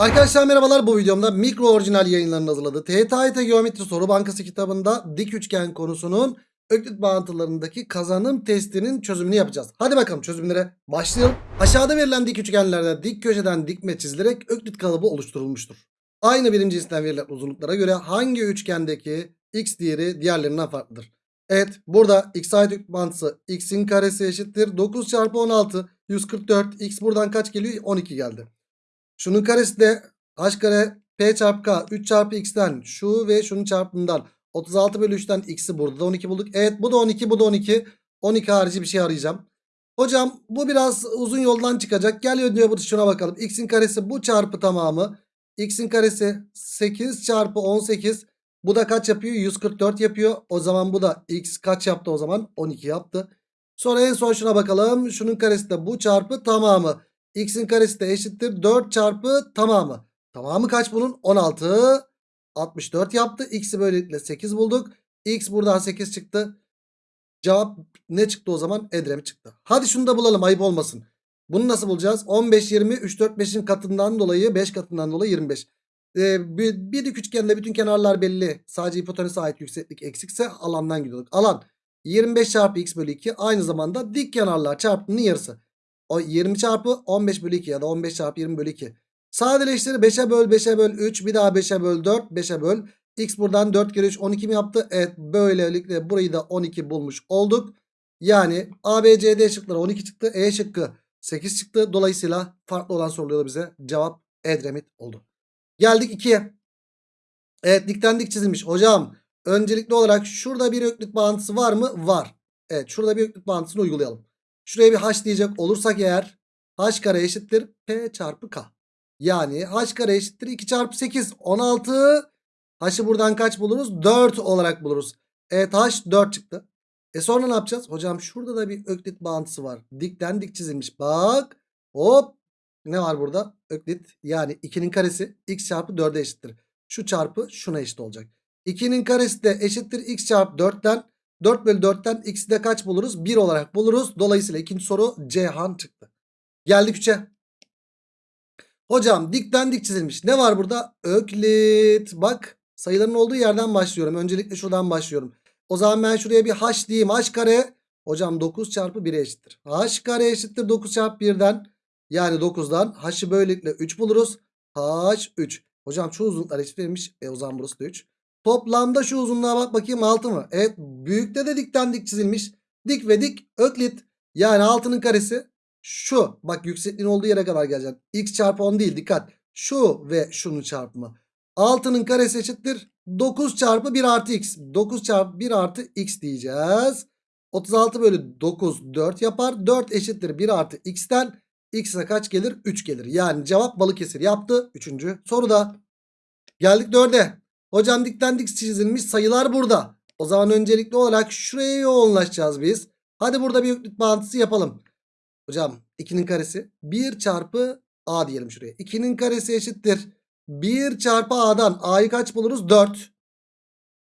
Arkadaşlar merhabalar bu videomda mikro orijinal yayınlarının hazırladığı TYT Geometri Soru Bankası kitabında dik üçgen konusunun öklit bağıntılarındaki kazanım testinin çözümünü yapacağız. Hadi bakalım çözümlere başlayalım. Aşağıda verilen dik üçgenlerde dik köşeden dikme çizilerek öklit kalıbı oluşturulmuştur. Aynı birim cinsinden verilen uzunluklara göre hangi üçgendeki x değeri diğerlerinden farklıdır? Evet burada x ait öklit bağıntısı x'in karesi eşittir 9 çarpı 16 144 x buradan kaç geliyor 12 geldi. Şunun karesi de h kare p çarpı k 3 çarpı x'ten şu ve şunun çarpımından 36 bölü 3'ten x'i burada da 12 bulduk. Evet bu da 12 bu da 12. 12 harici bir şey arayacağım. Hocam bu biraz uzun yoldan çıkacak. Gel diyor şuna bakalım. x'in karesi bu çarpı tamamı. x'in karesi 8 çarpı 18. Bu da kaç yapıyor? 144 yapıyor. O zaman bu da x kaç yaptı o zaman? 12 yaptı. Sonra en son şuna bakalım. Şunun karesi de bu çarpı tamamı. X'in karesi de eşittir 4 çarpı tamamı. Tamamı kaç bunun? 16. 64 yaptı. X'i böylelikle 8 bulduk. X buradan 8 çıktı. Cevap ne çıktı o zaman? Edremit çıktı. Hadi şunu da bulalım ayıp olmasın. Bunu nasıl bulacağız? 15, 20, 3, 4, 5'in katından dolayı 5 katından dolayı 25. Ee, bir, bir dik üçgende bütün kenarlar belli. Sadece hipotenüse ait yükseklik eksikse alandan gidiyorduk. Alan 25 çarpı x bölü 2 aynı zamanda dik kenarlar çarpımının yarısı. O 20 çarpı 15 bölü 2 ya da 15 çarpı 20 bölü 2. Sadeleştir 5'e böl 5'e böl 3 bir daha 5'e böl 4 5'e böl. X buradan 4 kere 3 12 mi yaptı? Evet böylelikle burayı da 12 bulmuş olduk. Yani A, B, C, D şıkları 12 çıktı. E şıkkı 8 çıktı. Dolayısıyla farklı olan soruluyor bize. Cevap Edremit oldu. Geldik 2'ye. Evet dikten dik çizilmiş. Hocam öncelikli olarak şurada bir öklit bağıntısı var mı? Var. Evet şurada bir öklit bağıntısını uygulayalım. Şuraya bir h diyecek olursak eğer h kare eşittir p çarpı k. Yani h kare eşittir 2 çarpı 8 16. H'ı buradan kaç buluruz? 4 olarak buluruz. Evet h 4 çıktı. E sonra ne yapacağız? Hocam şurada da bir öklit bağıntısı var. Dikten dik çizilmiş. Bak. Hop. Ne var burada? Öklit yani 2'nin karesi x çarpı 4'e eşittir. Şu çarpı şuna eşit olacak. 2'nin karesi de eşittir x çarpı 4'ten 4 bölü 4'ten x'i de kaç buluruz? 1 olarak buluruz. Dolayısıyla ikinci soru Cihan çıktı. Geldik 3'e. Hocam dikten dik çizilmiş. Ne var burada? Öklit. Bak sayıların olduğu yerden başlıyorum. Öncelikle şuradan başlıyorum. O zaman ben şuraya bir h diyeyim. h kare. Hocam 9 çarpı 1'e eşittir. h kare eşittir 9 çarpı 1'den. Yani 9'dan. h'ı böylelikle 3 buluruz. h 3. Hocam şu uzunluklar eşit verilmiş. E o zaman burası da 3. Toplamda şu uzunluğa bak bakayım 6 mı? Evet büyükte de dikten dik çizilmiş. Dik ve dik öklit. Yani 6'nın karesi şu. Bak yüksekliğin olduğu yere kadar geleceksin. X çarpı 10 değil dikkat. Şu ve şunun çarpımı. 6'nın karesi eşittir. 9 çarpı 1 artı x. 9 çarpı 1 artı x diyeceğiz. 36 bölü 9 4 yapar. 4 eşittir 1 artı x'ten. X'e kaç gelir? 3 gelir. Yani cevap Balıkesir yaptı. Üçüncü soruda. Geldik 4'e. Hocam dikten dik çizilmiş sayılar burada. O zaman öncelikli olarak şuraya yoğunlaşacağız biz. Hadi burada bir öklit bağıntısı yapalım. Hocam 2'nin karesi 1 çarpı a diyelim şuraya. 2'nin karesi eşittir. 1 çarpı a'dan a'yı kaç buluruz? 4.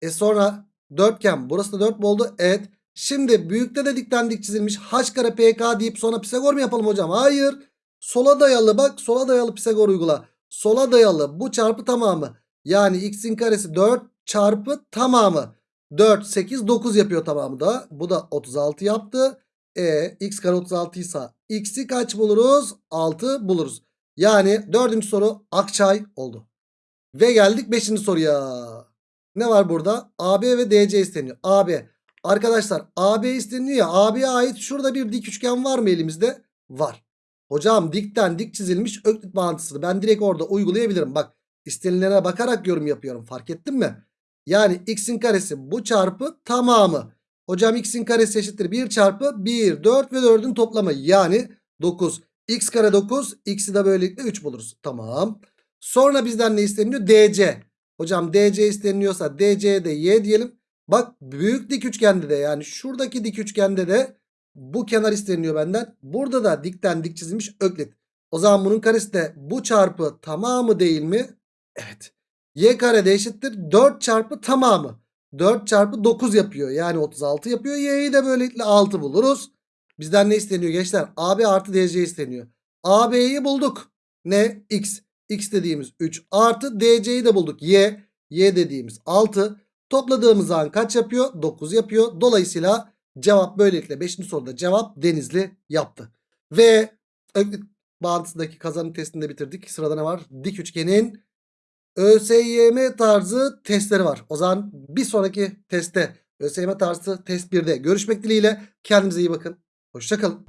E sonra dörtgen burası da 4 mu oldu? Evet. Şimdi büyükte de dikten dik çizilmiş h kare pk deyip sonra Pisagor mu yapalım hocam? Hayır. Sola dayalı bak sola dayalı Pisagor uygula. Sola dayalı bu çarpı tamamı. Yani x'in karesi 4 çarpı tamamı. 4, 8, 9 yapıyor tamamı da. Bu da 36 yaptı. E x kare 36 ise x'i kaç buluruz? 6 buluruz. Yani dördüncü soru Akçay oldu. Ve geldik beşinci soruya. Ne var burada? AB ve DC isteniyor. AB. Arkadaşlar AB isteniyor ya. AB'ye ait şurada bir dik üçgen var mı elimizde? Var. Hocam dikten dik çizilmiş öklit bağıntısını ben direkt orada uygulayabilirim. Bak istenilene bakarak yorum yapıyorum. Fark ettin mi? Yani x'in karesi bu çarpı tamamı. Hocam x'in karesi eşittir 1 çarpı 1, 4 ve 4'ün toplamı. Yani 9. x kare 9. X'i de böylelikle 3 buluruz. Tamam. Sonra bizden ne isteniyor? DC. Hocam DC isteniyorsa DC'ye de y diyelim. Bak büyük dik üçgende de yani şuradaki dik üçgende de bu kenar isteniyor benden. Burada da dikten dik çizilmiş öklit. O zaman bunun karesi de bu çarpı tamamı değil mi? Evet. Y kare de eşittir 4 çarpı tamamı. 4 çarpı 9 yapıyor. Yani 36 yapıyor. Y'yi de böylelikle 6 buluruz. Bizden ne isteniyor gençler? AB artı DC isteniyor. AB'yi bulduk. Ne? X. X dediğimiz 3 artı DC'yi de bulduk. Y. Y dediğimiz 6. Topladığımız zaman kaç yapıyor? 9 yapıyor. Dolayısıyla cevap böylelikle 5. soruda cevap Denizli yaptı. Ve Öklit bağıntısındaki kazanım testini de bitirdik. Sırada ne var? Dik üçgenin ÖSYM tarzı testleri var. O zaman bir sonraki testte ÖSYM tarzı test 1'de görüşmek dileğiyle. Kendinize iyi bakın. Hoşçakalın.